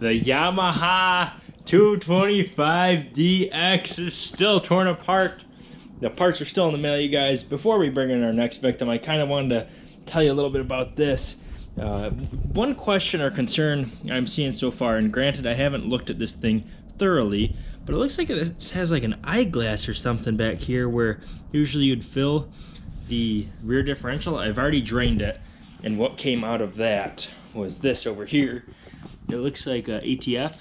The Yamaha 225DX is still torn apart. The parts are still in the mail, you guys. Before we bring in our next victim, I kind of wanted to tell you a little bit about this. Uh, one question or concern I'm seeing so far, and granted I haven't looked at this thing thoroughly, but it looks like it has like an eyeglass or something back here where usually you'd fill the rear differential. I've already drained it, and what came out of that was this over here. It looks like ATF.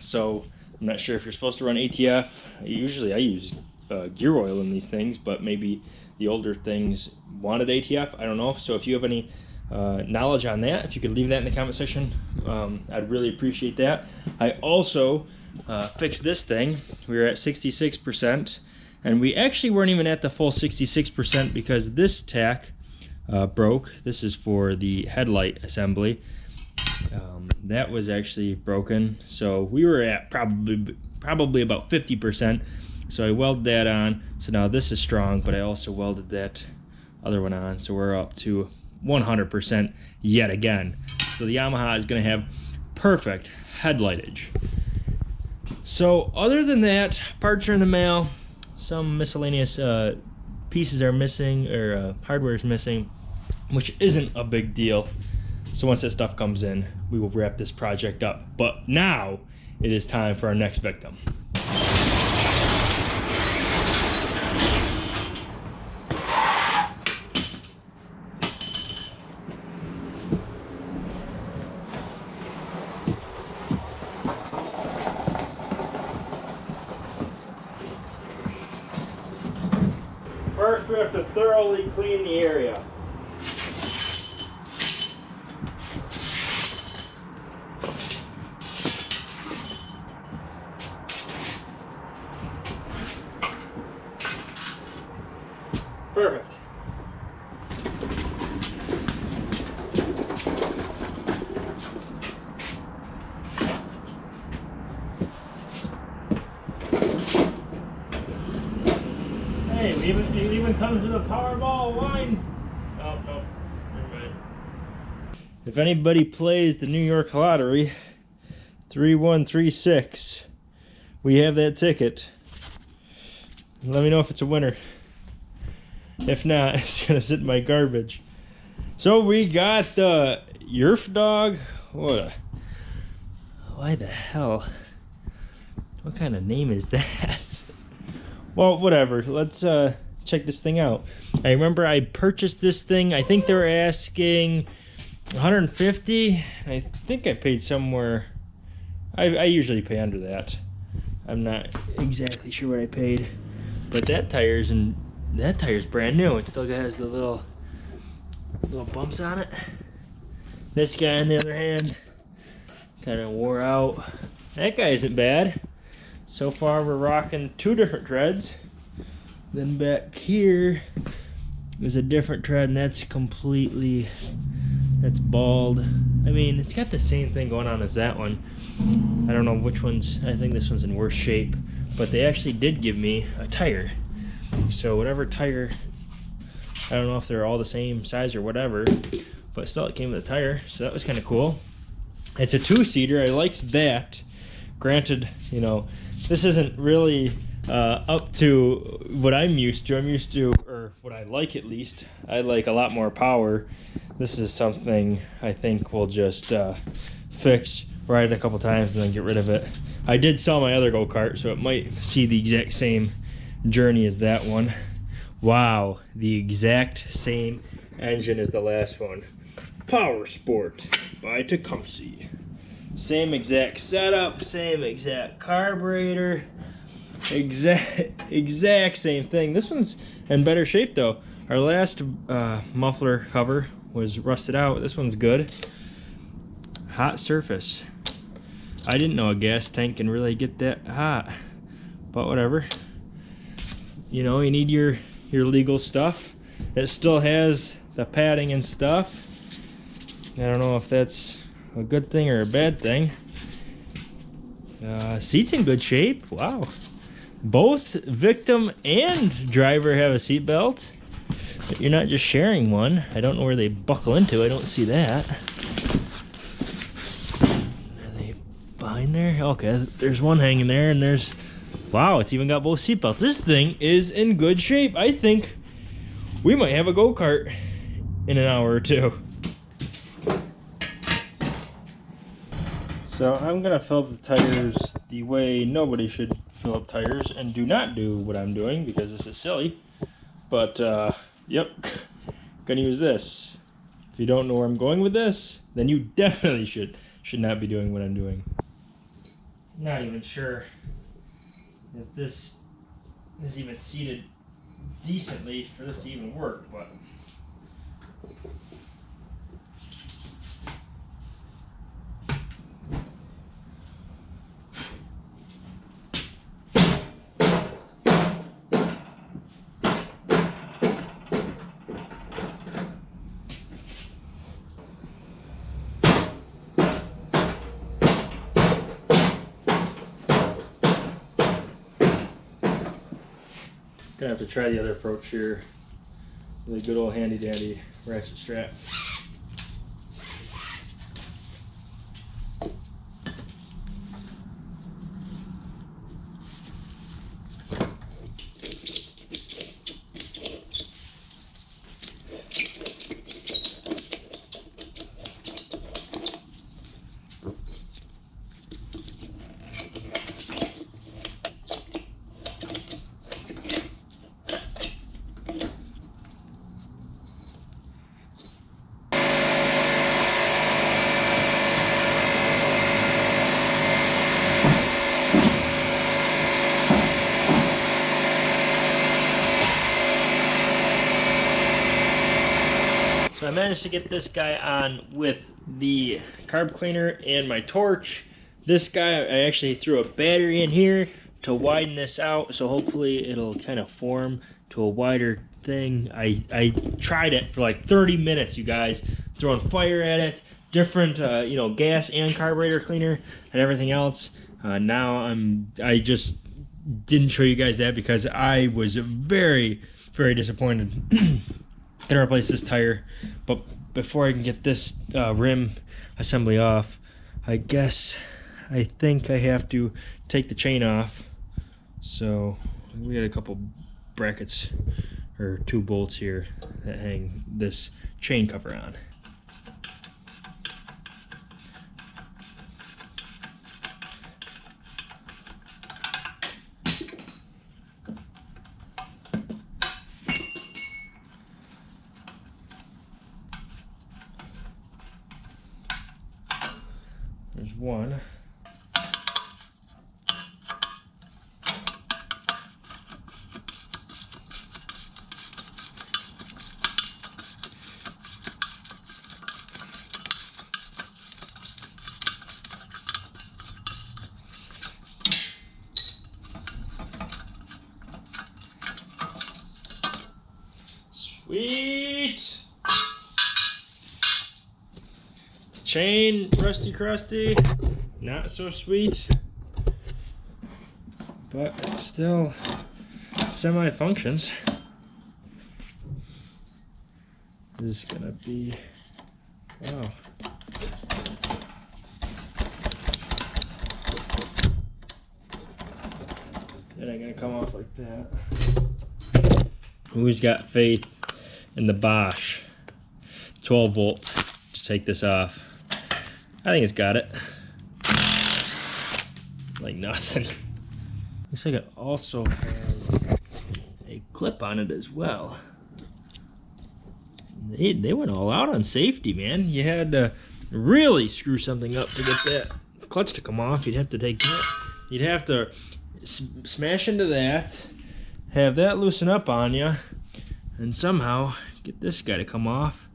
So I'm not sure if you're supposed to run ATF. Usually I use uh, gear oil in these things, but maybe the older things wanted ATF. I don't know. So if you have any uh, knowledge on that, if you could leave that in the comment section, um, I'd really appreciate that. I also uh, fixed this thing. We were at 66%, and we actually weren't even at the full 66% because this tack uh, broke. This is for the headlight assembly. Um, that was actually broken, so we were at probably probably about 50%. So I welded that on. So now this is strong, but I also welded that other one on. So we're up to 100% yet again. So the Yamaha is going to have perfect headlightage. So other than that, parts are in the mail. Some miscellaneous uh, pieces are missing or uh, hardware is missing, which isn't a big deal. So once that stuff comes in, we will wrap this project up. But now it is time for our next victim. First, we have to thoroughly clean the area. Perfect. Hey, it even, it even comes with a Powerball wine. Oh, no. Never mind. If anybody plays the New York Lottery, 3136, we have that ticket. Let me know if it's a winner. If not, it's gonna sit in my garbage. So we got the Yerf dog. What a why the hell? What kind of name is that? well, whatever. Let's uh check this thing out. I remember I purchased this thing. I think they were asking 150. I think I paid somewhere. I, I usually pay under that. I'm not exactly sure what I paid, but that tire's and that tire's brand new. It still has the little little bumps on it. This guy, on the other hand, kind of wore out. That guy isn't bad. So far, we're rocking two different treads. Then back here is a different tread, and that's completely that's bald. I mean, it's got the same thing going on as that one. I don't know which one's. I think this one's in worse shape, but they actually did give me a tire. So whatever tire, I don't know if they're all the same size or whatever, but still it came with a tire, so that was kind of cool. It's a two-seater. I liked that. Granted, you know, this isn't really uh, up to what I'm used to. I'm used to, or what I like at least. I like a lot more power. This is something I think we'll just uh, fix, ride it a couple times, and then get rid of it. I did sell my other go-kart, so it might see the exact same journey as that one. Wow, the exact same engine as the last one. Power Sport by Tecumseh. Same exact setup, same exact carburetor, exact exact same thing. This one's in better shape though. Our last uh, muffler cover was rusted out. This one's good. Hot surface. I didn't know a gas tank can really get that hot, but whatever. You know, you need your your legal stuff. It still has the padding and stuff. I don't know if that's a good thing or a bad thing. Uh, seat's in good shape. Wow. Both victim and driver have a seat belt. You're not just sharing one. I don't know where they buckle into. I don't see that. Are they behind there? Okay, there's one hanging there, and there's wow, it's even got both seatbelts. This thing is in good shape. I think we might have a go kart in an hour or two. So I'm gonna fill up the tires the way nobody should fill up tires and do not do what I'm doing because this is silly. But uh, yep, gonna use this. If you don't know where I'm going with this, then you definitely should should not be doing what I'm doing. Not even sure if this is even seated decently for this to even work, but Gonna have to try the other approach here. The good old handy dandy ratchet strap. So I managed to get this guy on with the carb cleaner and my torch. This guy, I actually threw a battery in here to widen this out, so hopefully it'll kind of form to a wider thing. I, I tried it for like 30 minutes, you guys, throwing fire at it, different, uh, you know, gas and carburetor cleaner and everything else. Uh, now I'm, I just didn't show you guys that because I was very, very disappointed. gonna replace this tire. But before I can get this uh, rim assembly off I guess I think I have to take the chain off. So we got a couple brackets or two bolts here that hang this chain cover on Chain, rusty crusty, not so sweet, but it still semi functions. This is gonna be, wow. That ain't gonna come off like that. Who's got faith in the Bosch 12 volt to take this off? I think it's got it. Like nothing. Looks like it also has a clip on it as well. They, they went all out on safety, man. You had to really screw something up to get that clutch to come off. You'd have to take that. You'd have to smash into that, have that loosen up on you, and somehow get this guy to come off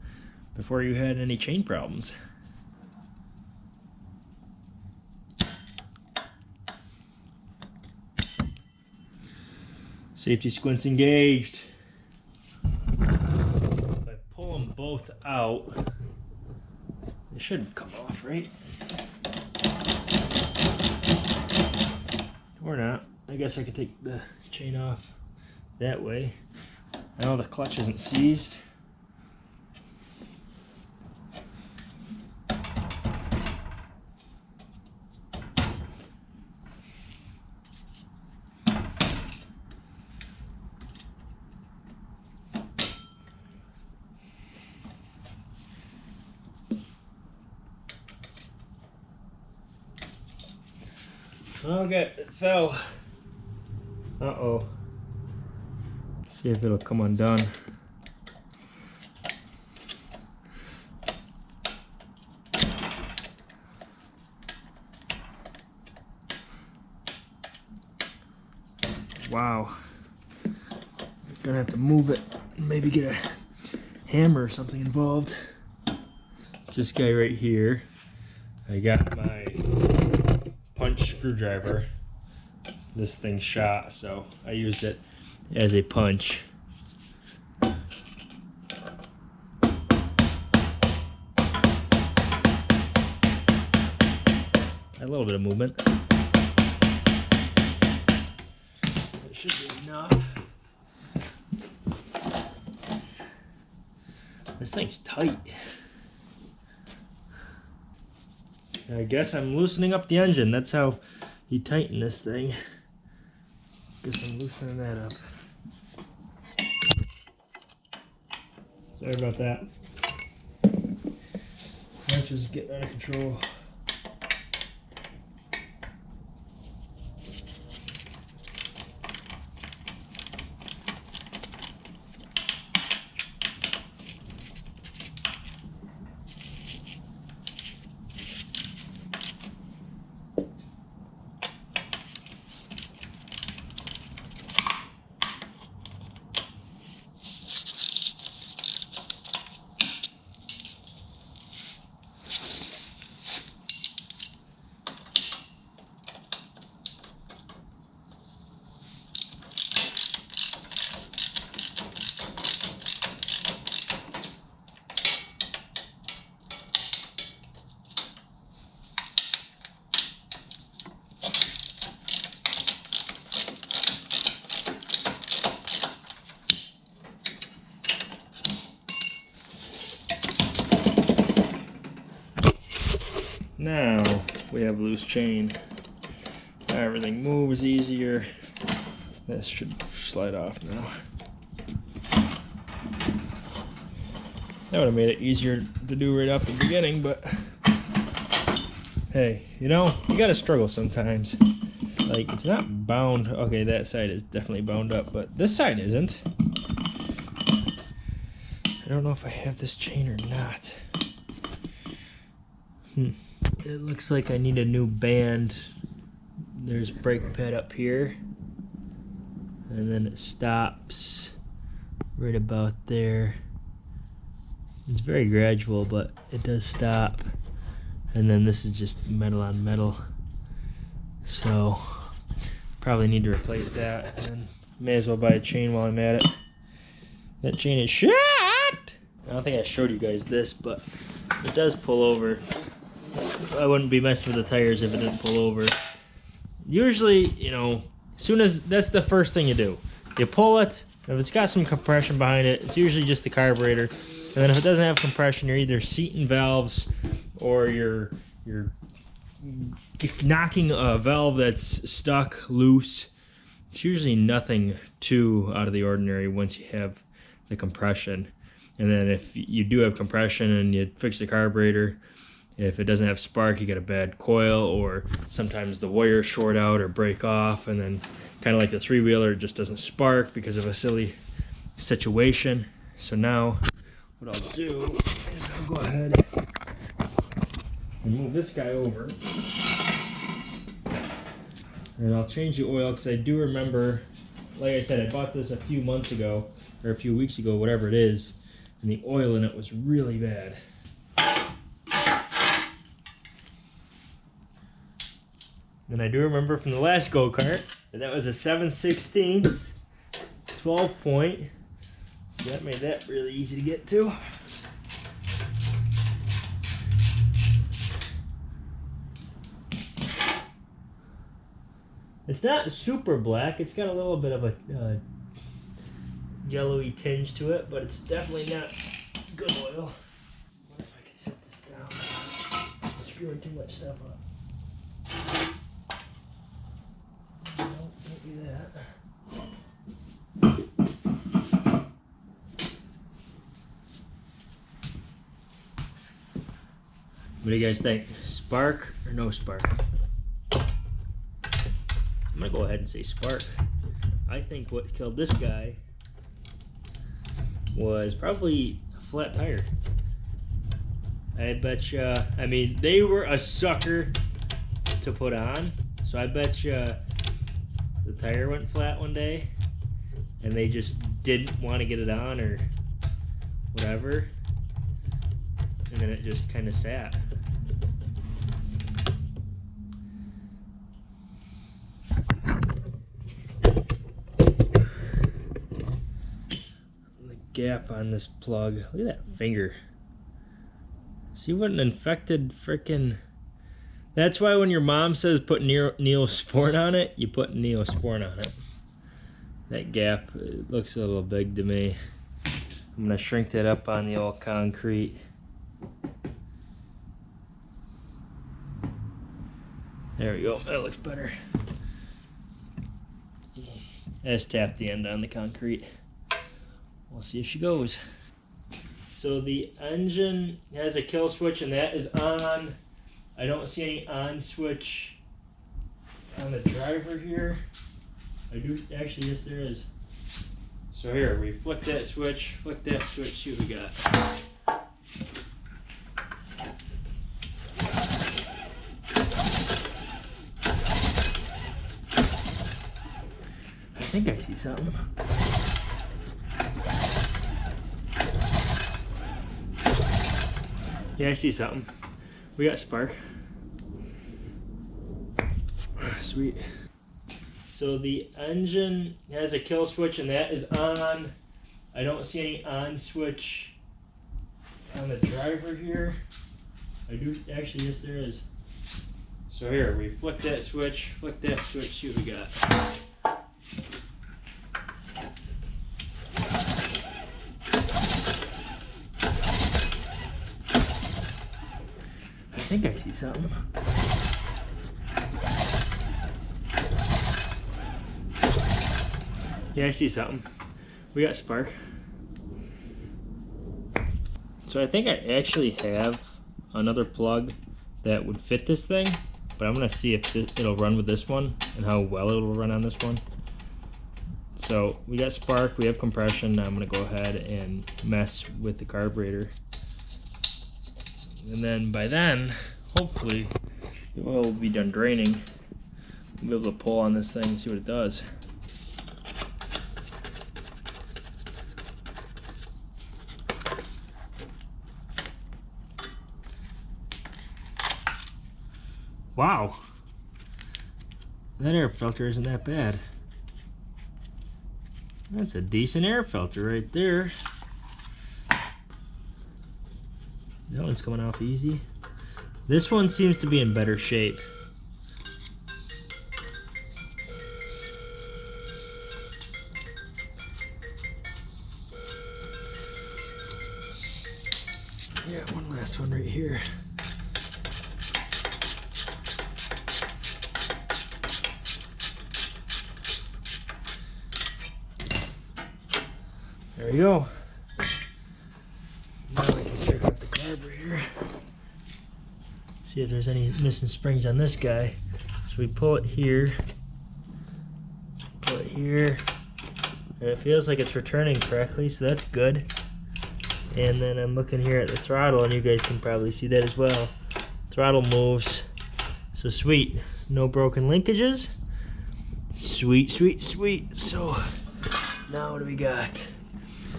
before you had any chain problems. Safety squints engaged. If I pull them both out, they should come off, right? Or not. I guess I could take the chain off that way. Now the clutch isn't seized. Okay, it fell. Uh-oh. See if it'll come undone. Wow. Gonna have to move it. Maybe get a hammer or something involved. This guy right here. I got my punch screwdriver. This thing shot, so I used it as a punch. A little bit of movement. It should be enough. This thing's tight. I guess I'm loosening up the engine. That's how you tighten this thing. Guess I'm loosening that up. Sorry about that. Wrench is getting out of control. Now we have loose chain. Now everything moves easier. This should slide off now. That would have made it easier to do right off the beginning, but hey, you know, you gotta struggle sometimes. Like, it's not bound. Okay, that side is definitely bound up, but this side isn't. I don't know if I have this chain or not. Hmm. It looks like I need a new band. There's brake pad up here. And then it stops right about there. It's very gradual, but it does stop. And then this is just metal on metal. So, probably need to replace that. And may as well buy a chain while I'm at it. That chain is shot! I don't think I showed you guys this, but it does pull over. I wouldn't be messing with the tires if it didn't pull over. Usually, you know, soon as that's the first thing you do, you pull it. If it's got some compression behind it, it's usually just the carburetor. And then if it doesn't have compression, you're either seating valves or you're you're knocking a valve that's stuck loose. It's usually nothing too out of the ordinary once you have the compression. And then if you do have compression and you fix the carburetor, if it doesn't have spark, you get a bad coil, or sometimes the wire short out or break off, and then kind of like the three wheeler, just doesn't spark because of a silly situation. So now, what I'll do is I'll go ahead and move this guy over. And I'll change the oil because I do remember, like I said, I bought this a few months ago, or a few weeks ago, whatever it is, and the oil in it was really bad. And I do remember from the last go-kart that that was a 7 16 12 point. So that made that really easy to get to. It's not super black. It's got a little bit of a uh, yellowy tinge to it, but it's definitely not good oil. I could set this down? Screwing too much stuff up. What do you guys think? Spark or no spark? I'm gonna go ahead and say spark. I think what killed this guy was probably a flat tire. I bet you, I mean, they were a sucker to put on. So I bet you the tire went flat one day and they just didn't want to get it on or whatever. And then it just kind of sat. The gap on this plug. Look at that finger. See what an infected freaking. That's why when your mom says put Neo Neosporin on it, you put Neosporin on it. That gap looks a little big to me. I'm gonna shrink that up on the old concrete. There we go, that looks better. I just tap the end on the concrete. We'll see if she goes. So the engine has a kill switch and that is on. I don't see any on switch on the driver here. I do, actually, yes there is. So here, we flick that switch, flick that switch, see what we got. Think I see something. Yeah, I see something. We got spark. Sweet. So the engine has a kill switch and that is on. I don't see any on switch on the driver here. I do, actually, yes there is. So here, we flick that switch, flick that switch, see what we got. Think I see something. Yeah, I see something. We got spark. So I think I actually have another plug that would fit this thing, but I'm gonna see if it'll run with this one and how well it'll run on this one. So we got spark, we have compression. Now I'm gonna go ahead and mess with the carburetor. And then by then, hopefully, the oil will be done draining. We'll be able to pull on this thing and see what it does. Wow. That air filter isn't that bad. That's a decent air filter right there. That one's coming off easy. This one seems to be in better shape. Missing springs on this guy. So we pull it here. Pull it here. And it feels like it's returning correctly, so that's good. And then I'm looking here at the throttle, and you guys can probably see that as well. Throttle moves. So sweet. No broken linkages. Sweet, sweet, sweet. So now what do we got?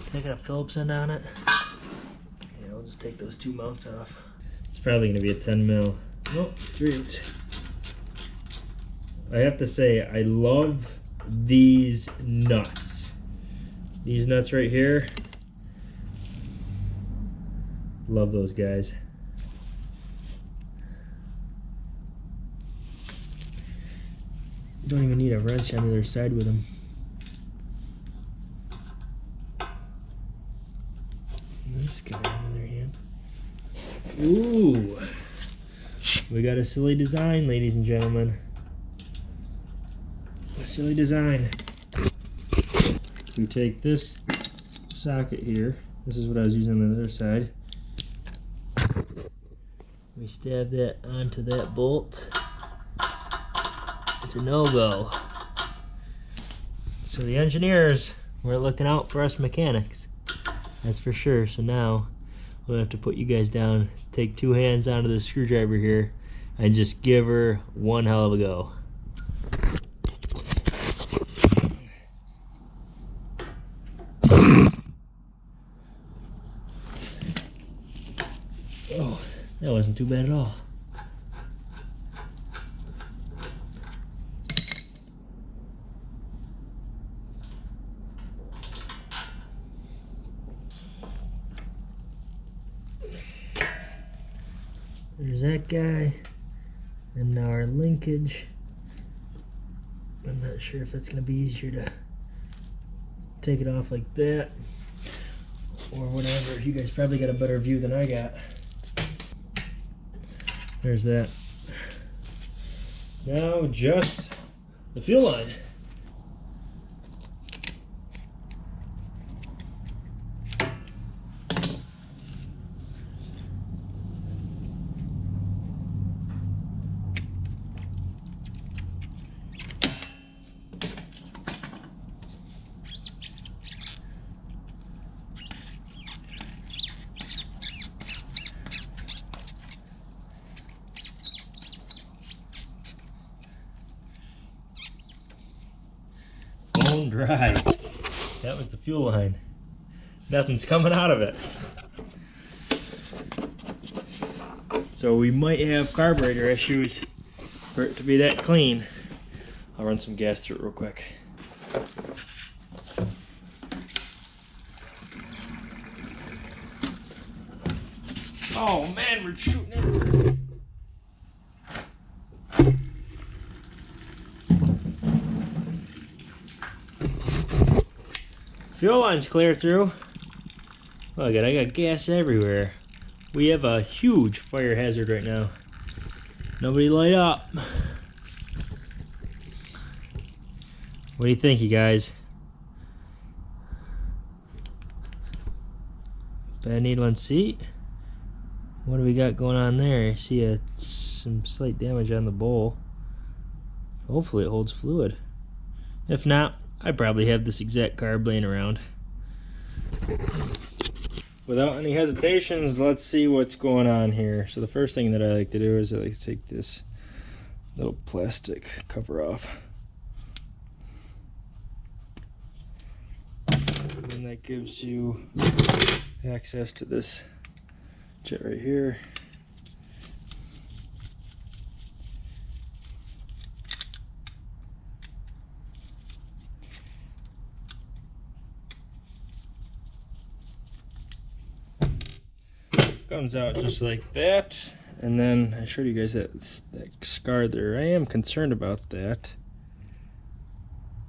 Taking a Phillips end on it. Yeah, I'll just take those two mounts off. It's probably gonna be a 10 mil. Oh, Three eighths. I have to say, I love these nuts. These nuts right here. Love those guys. Don't even need a wrench on the other side with them. this guy on the other hand. Ooh. We got a silly design, ladies and gentlemen. A silly design. We take this socket here. This is what I was using on the other side. We stab that onto that bolt. It's a no-go. So the engineers were looking out for us mechanics. That's for sure. So now we'll have to put you guys down, take two hands onto the screwdriver here, and just give her one hell of a go. Oh, that wasn't too bad at all. There's that guy. And now our linkage. I'm not sure if that's going to be easier to take it off like that or whatever. You guys probably got a better view than I got. There's that. Now just the fuel line. bone dry. That was the fuel line. Nothing's coming out of it. So we might have carburetor issues for it to be that clean. I'll run some gas through it real quick. Oh man, we're shooting it. Fuel line's clear through. Look at I got gas everywhere. We have a huge fire hazard right now. Nobody light up. What do you think, you guys? Bad needle and seat. What do we got going on there? I see a, some slight damage on the bowl. Hopefully it holds fluid. If not, I probably have this exact carb laying around. Without any hesitations, let's see what's going on here. So the first thing that I like to do is I like to take this little plastic cover off. And that gives you access to this jet right here. Comes out just like that. And then I showed you guys that, that scar there. I am concerned about that.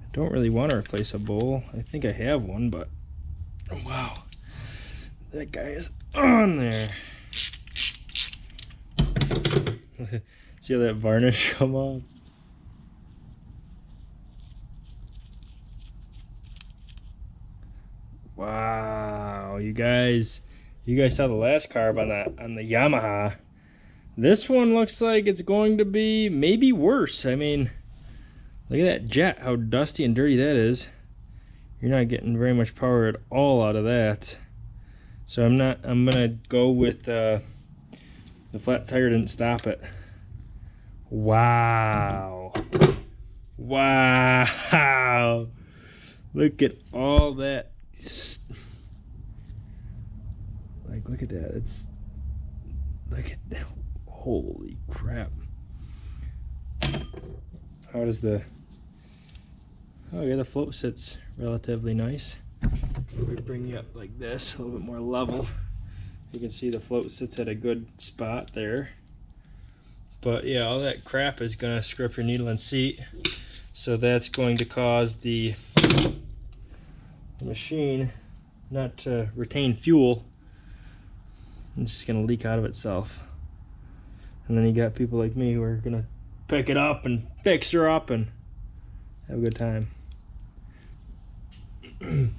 I don't really want to replace a bowl. I think I have one but wow that guy is on there. See how that varnish come off? Wow you guys you guys saw the last carb on the on the Yamaha. This one looks like it's going to be maybe worse. I mean, look at that jet, how dusty and dirty that is. You're not getting very much power at all out of that. So I'm not, I'm gonna go with uh, the flat tire didn't stop it. Wow. Wow. Look at all that like, look at that. It's look at that. Holy crap! How does the oh yeah the float sits relatively nice. We bring you up like this, a little bit more level. You can see the float sits at a good spot there. But yeah, all that crap is gonna screw up your needle and seat. So that's going to cause the machine not to retain fuel it's just gonna leak out of itself. And then you got people like me who are gonna pick it up and fix her up and have a good time.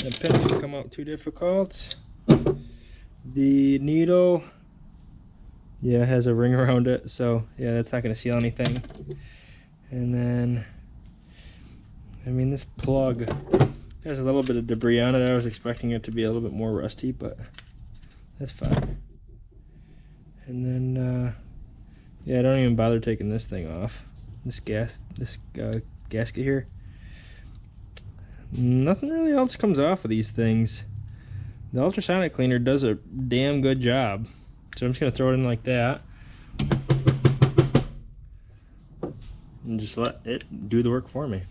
The pen didn't come out too difficult. The needle, yeah, it has a ring around it, so yeah, that's not going to seal anything. And then, I mean, this plug has a little bit of debris on it. I was expecting it to be a little bit more rusty, but that's fine. And then, uh, yeah, I don't even bother taking this thing off. This gas, this uh, gasket here. Nothing really else comes off of these things. The ultrasonic cleaner does a damn good job. So I'm just gonna throw it in like that. And just let it do the work for me.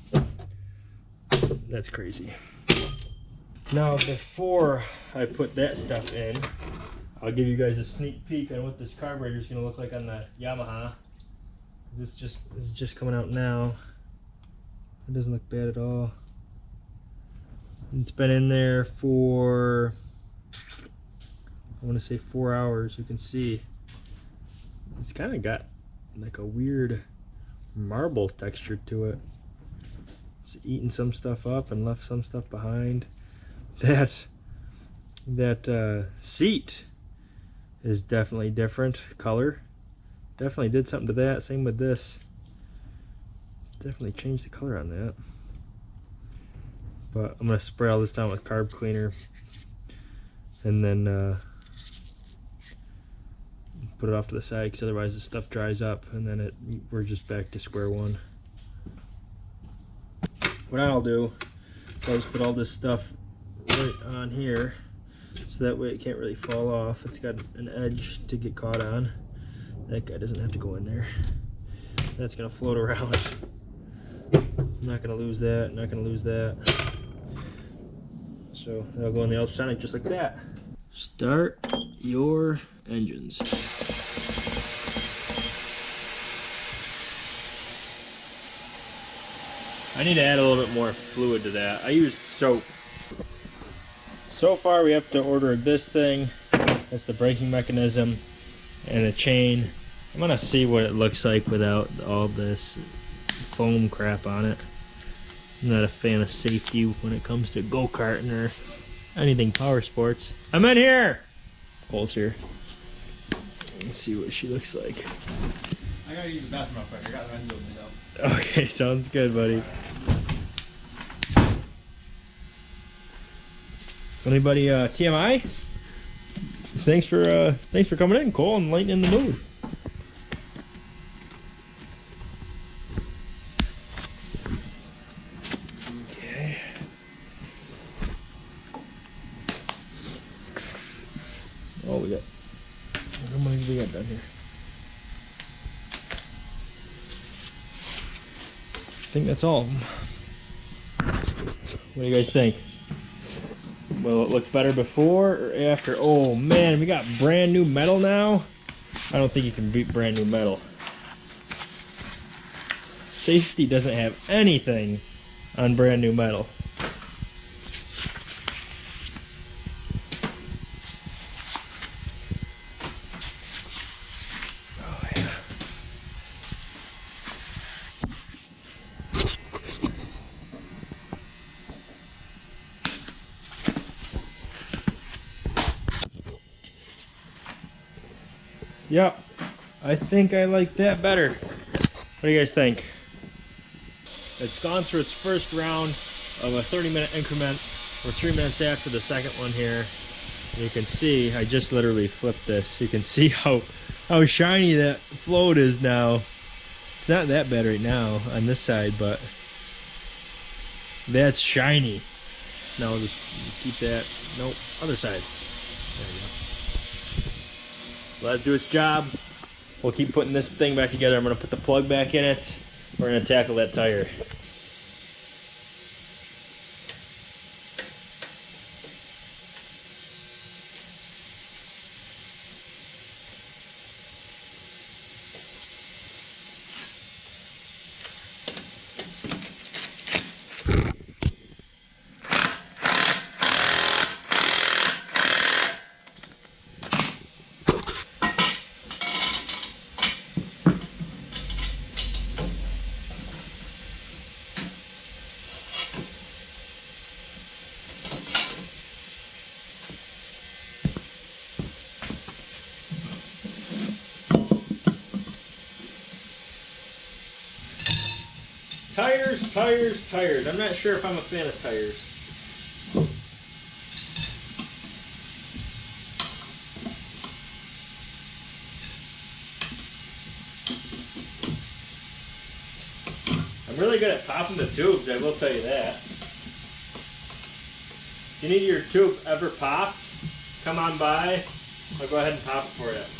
That's crazy. Now before I put that stuff in, I'll give you guys a sneak peek on what this carburetor is gonna look like on the Yamaha. This just this is just coming out now. It doesn't look bad at all. It's been in there for I want to say four hours. You can see it's kind of got like a weird marble texture to it. It's eaten some stuff up and left some stuff behind. That that uh, seat is definitely different color. Definitely did something to that. Same with this. Definitely changed the color on that. But I'm gonna spray all this down with carb cleaner and then uh, put it off to the side because otherwise the stuff dries up and then it we're just back to square one. What I'll do is I'll just put all this stuff right on here so that way it can't really fall off. It's got an edge to get caught on. That guy doesn't have to go in there. That's gonna float around. I'm not gonna lose that, not gonna lose that. So that'll go in the ultrasonic just like that. Start your engines. I need to add a little bit more fluid to that. I used soap. So far we have to order this thing. That's the braking mechanism and a chain. I'm gonna see what it looks like without all this foam crap on it. I'm not a fan of safety when it comes to go-karting or anything power sports. I'm in here! Cole's here. Let's see what she looks like. I gotta use the bathroom real quick. I got Renzo me though. Okay, sounds good, buddy. Anybody uh, TMI? Thanks for uh, thanks for coming in, Cole, and lightening the mood. Okay. Oh, we got. How many do we got down here? I think that's all. What do you guys think? Will it look better before or after? Oh man, we got brand new metal now. I don't think you can beat brand new metal. Safety doesn't have anything on brand new metal. I think I like that better. What do you guys think? It's gone through its first round of a 30 minute increment. We're three minutes after the second one here. You can see, I just literally flipped this. You can see how, how shiny that float is now. It's not that bad right now on this side, but that's shiny. Now we'll just keep that, nope, other side. There go. Let it do its job. We'll keep putting this thing back together. I'm gonna put the plug back in it. We're gonna tackle that tire. Tires. I'm not sure if I'm a fan of tires. I'm really good at popping the tubes, I will tell you that. If you need your tube ever popped, come on by. I'll go ahead and pop it for you.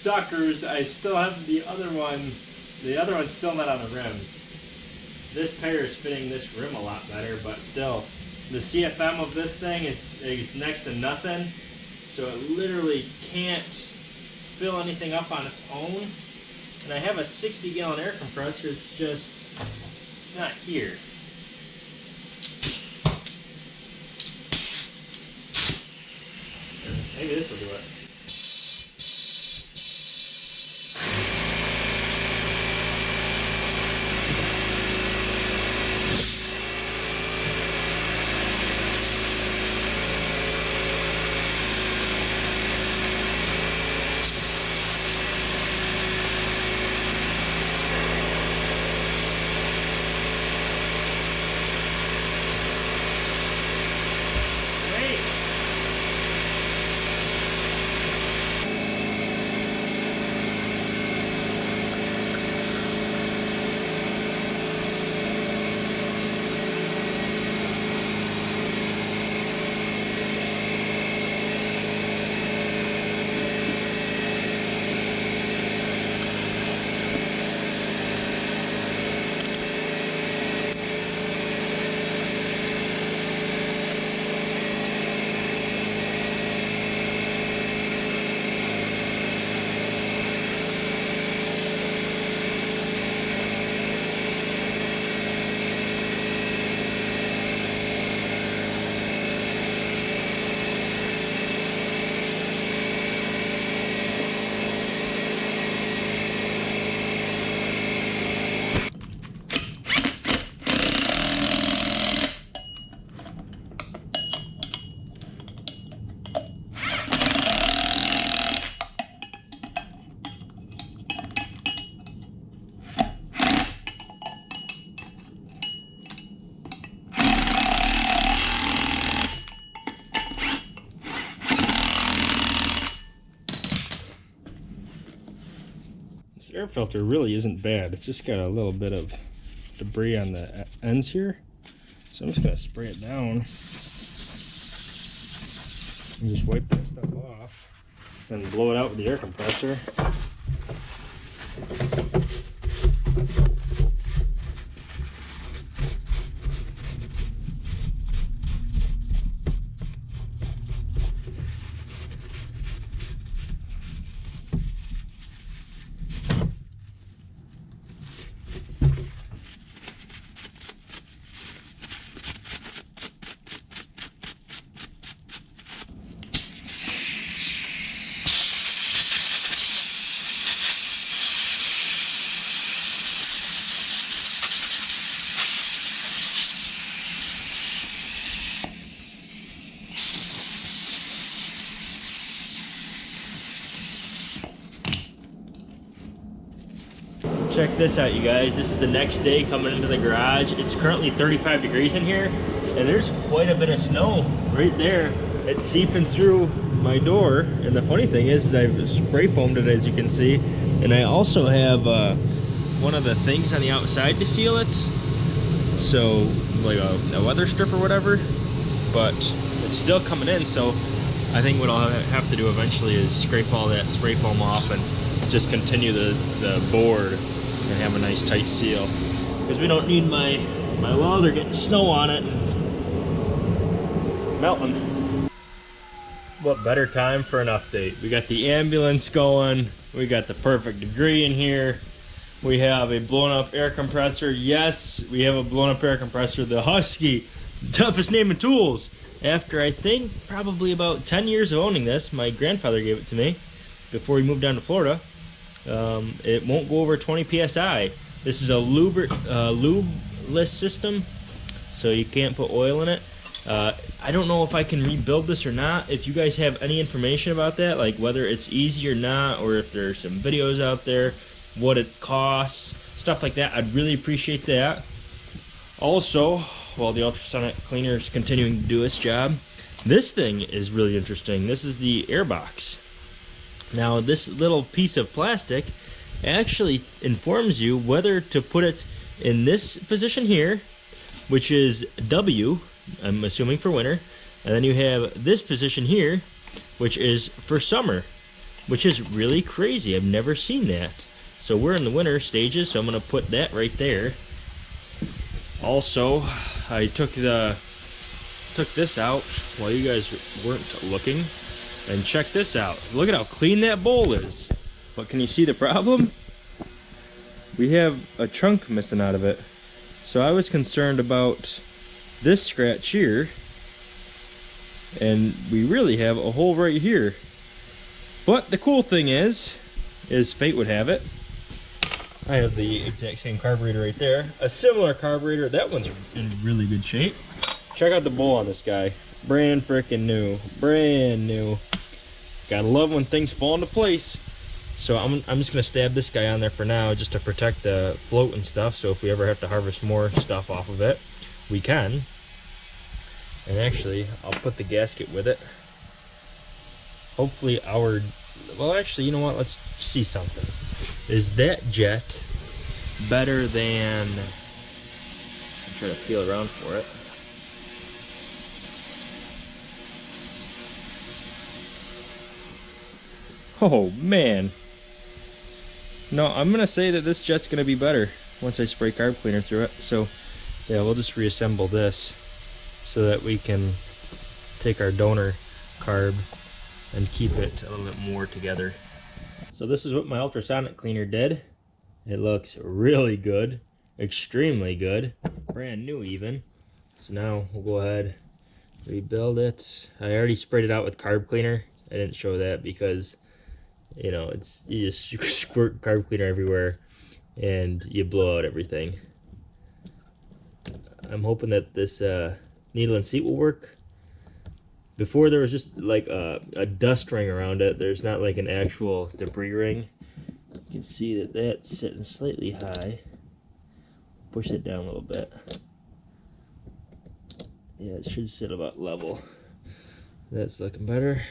Suckers. I still have the other one. The other one's still not on the rim. This tire is fitting this rim a lot better, but still, the CFM of this thing is, is next to nothing, so it literally can't fill anything up on its own. And I have a 60 gallon air compressor, it's just not here. Maybe this will do it. Air filter really isn't bad. It's just got a little bit of debris on the ends here. So I'm just gonna spray it down and just wipe that stuff off and blow it out with the air compressor. Check this out, you guys. This is the next day coming into the garage. It's currently 35 degrees in here, and there's quite a bit of snow right there. It's seeping through my door, and the funny thing is, is I've spray foamed it, as you can see, and I also have uh, one of the things on the outside to seal it. So, like a, a weather strip or whatever, but it's still coming in, so I think what I'll have to do eventually is scrape all that spray foam off and just continue the, the board and have a nice tight seal. Because we don't need my, my welder getting snow on it melting. What better time for an update? We got the ambulance going. We got the perfect degree in here. We have a blown up air compressor. Yes, we have a blown up air compressor. The Husky, toughest name in tools. After I think probably about 10 years of owning this, my grandfather gave it to me before he moved down to Florida. Um, it won't go over 20 psi. This is a lube, uh, lubeless system, so you can't put oil in it. Uh, I don't know if I can rebuild this or not. If you guys have any information about that, like whether it's easy or not, or if there's some videos out there, what it costs, stuff like that, I'd really appreciate that. Also, while the ultrasonic cleaner is continuing to do its job, this thing is really interesting. This is the airbox. Now, this little piece of plastic actually informs you whether to put it in this position here, which is W, I'm assuming for winter, and then you have this position here, which is for summer, which is really crazy. I've never seen that. So we're in the winter stages, so I'm to put that right there. Also, I took the took this out while you guys weren't looking and check this out. Look at how clean that bowl is. But can you see the problem? We have a chunk missing out of it. So I was concerned about this scratch here. And we really have a hole right here. But the cool thing is, is fate would have it. I have the exact same carburetor right there. A similar carburetor. That one's in really good shape. Check out the bowl on this guy. Brand freaking new. Brand new. Gotta love when things fall into place. So I'm, I'm just gonna stab this guy on there for now just to protect the float and stuff. So if we ever have to harvest more stuff off of it, we can. And actually, I'll put the gasket with it. Hopefully our, well actually, you know what, let's see something. Is that jet better than, I'm trying to feel around for it. Oh man. No, I'm gonna say that this jet's gonna be better once I spray carb cleaner through it. So yeah, we'll just reassemble this so that we can take our donor carb and keep it a little bit more together. So this is what my ultrasonic cleaner did. It looks really good, extremely good, brand new even. So now we'll go ahead, rebuild it. I already sprayed it out with carb cleaner. I didn't show that because you know, it's you just squirt carb cleaner everywhere and you blow out everything. I'm hoping that this uh, needle and seat will work. Before there was just like a, a dust ring around it. There's not like an actual debris ring. You can see that that's sitting slightly high. Push it down a little bit. Yeah, it should sit about level. That's looking better.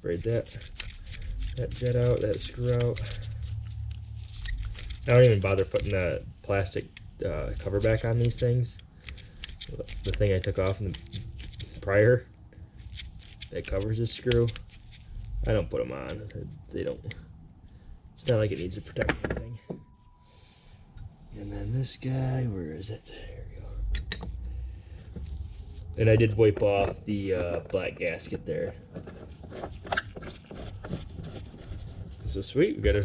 Sprayed that that jet out, that screw out. I don't even bother putting the plastic uh, cover back on these things. The thing I took off in the prior that covers this screw. I don't put them on. They don't. It's not like it needs to protect anything. And then this guy, where is it? There we go. And I did wipe off the uh, black gasket there. So sweet, we got a,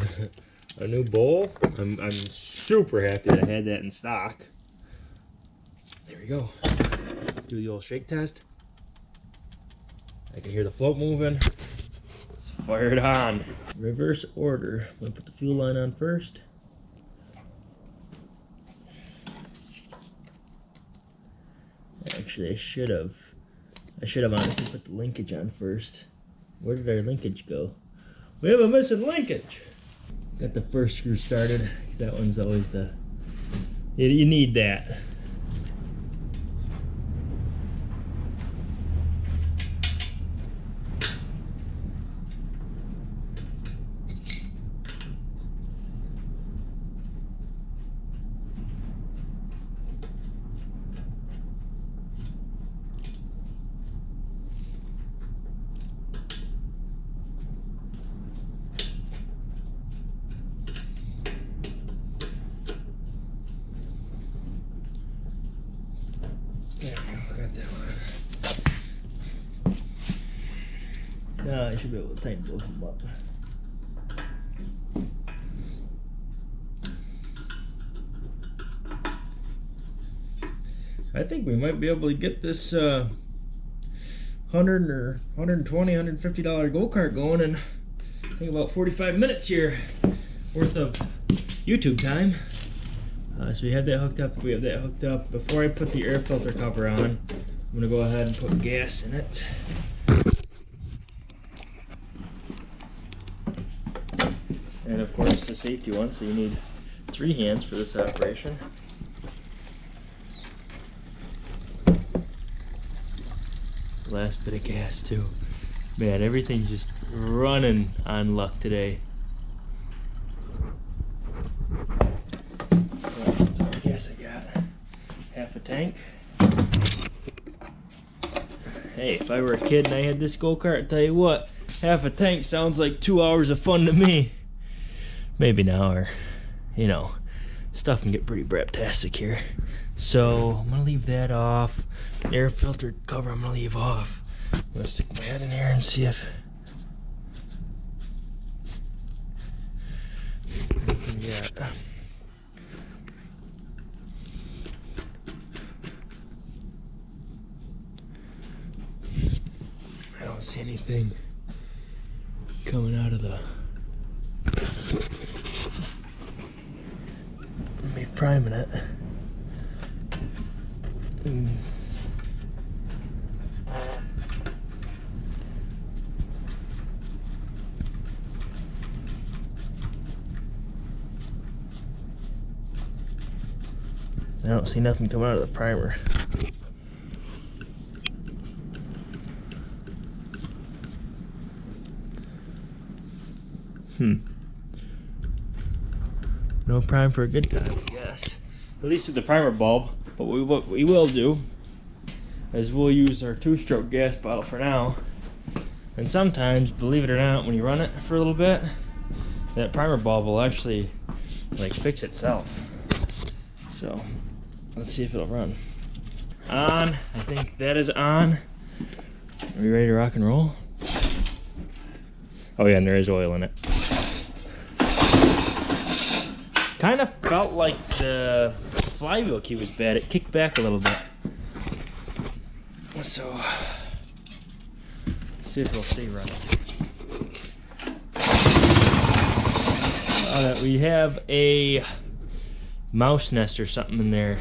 a new bowl. I'm, I'm super happy that I had that in stock. There we go. Do the old shake test. I can hear the float moving. Let's fire it on. Reverse order. I'm gonna put the fuel line on first. actually, I should have. I should have honestly put the linkage on first. Where did our linkage go? We have a missing linkage. Got the first screw started, because that one's always the. You, you need that. Should be able to tighten both of them up. I think we might be able to get this uh, 100 or $120, 150 dollar go-kart going in I think about 45 minutes here worth of YouTube time. Uh, so we have that hooked up. We have that hooked up. Before I put the air filter cover on, I'm gonna go ahead and put gas in it. And of course the safety one, so you need three hands for this operation. Last bit of gas too. Man, everything's just running on luck today. That's all the gas I got. Half a tank. Hey, if I were a kid and I had this go-kart, tell you what, half a tank sounds like two hours of fun to me. Maybe now, or, you know, stuff can get pretty braptastic here. So, I'm gonna leave that off. Air filter cover I'm gonna leave off. I'm gonna stick my head in here and see if... Yeah. I don't see anything coming out of the. Me priming it. I don't see nothing coming out of the primer. Hmm. No prime for a good time, Yes. At least with the primer bulb. But we, what we will do is we'll use our two-stroke gas bottle for now. And sometimes, believe it or not, when you run it for a little bit, that primer bulb will actually like fix itself. So let's see if it'll run. On, I think that is on. Are we ready to rock and roll? Oh yeah, and there is oil in it. Kind of felt like the flywheel key was bad. It kicked back a little bit. So, see if it'll stay running. We have a mouse nest or something in there,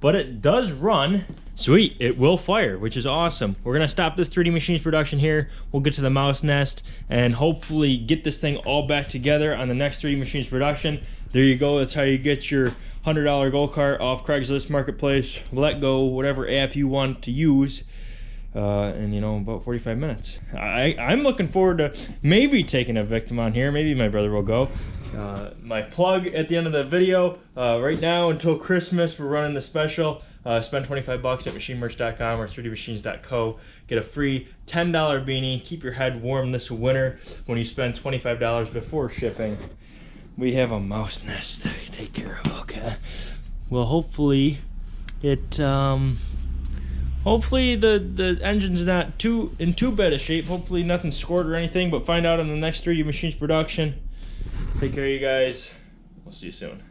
but it does run. Sweet, it will fire, which is awesome. We're gonna stop this 3D Machines production here. We'll get to the mouse nest and hopefully get this thing all back together on the next 3D Machines production. There you go, that's how you get your $100 go-kart off Craigslist Marketplace, Let Go, whatever app you want to use. Uh, and you know, about 45 minutes. I, I'm looking forward to maybe taking a victim on here. Maybe my brother will go. Uh, my plug at the end of the video, uh, right now until Christmas, we're running the special. Uh, spend 25 bucks at machinemerch.com or 3dmachines.co. Get a free $10 beanie. Keep your head warm this winter when you spend $25 before shipping. We have a mouse nest to take care of. Okay. Well, hopefully it, um, hopefully the, the engine's not too in too bad a shape. Hopefully nothing scored or anything, but find out in the next 3D Machines production. Take care, you guys. We'll see you soon.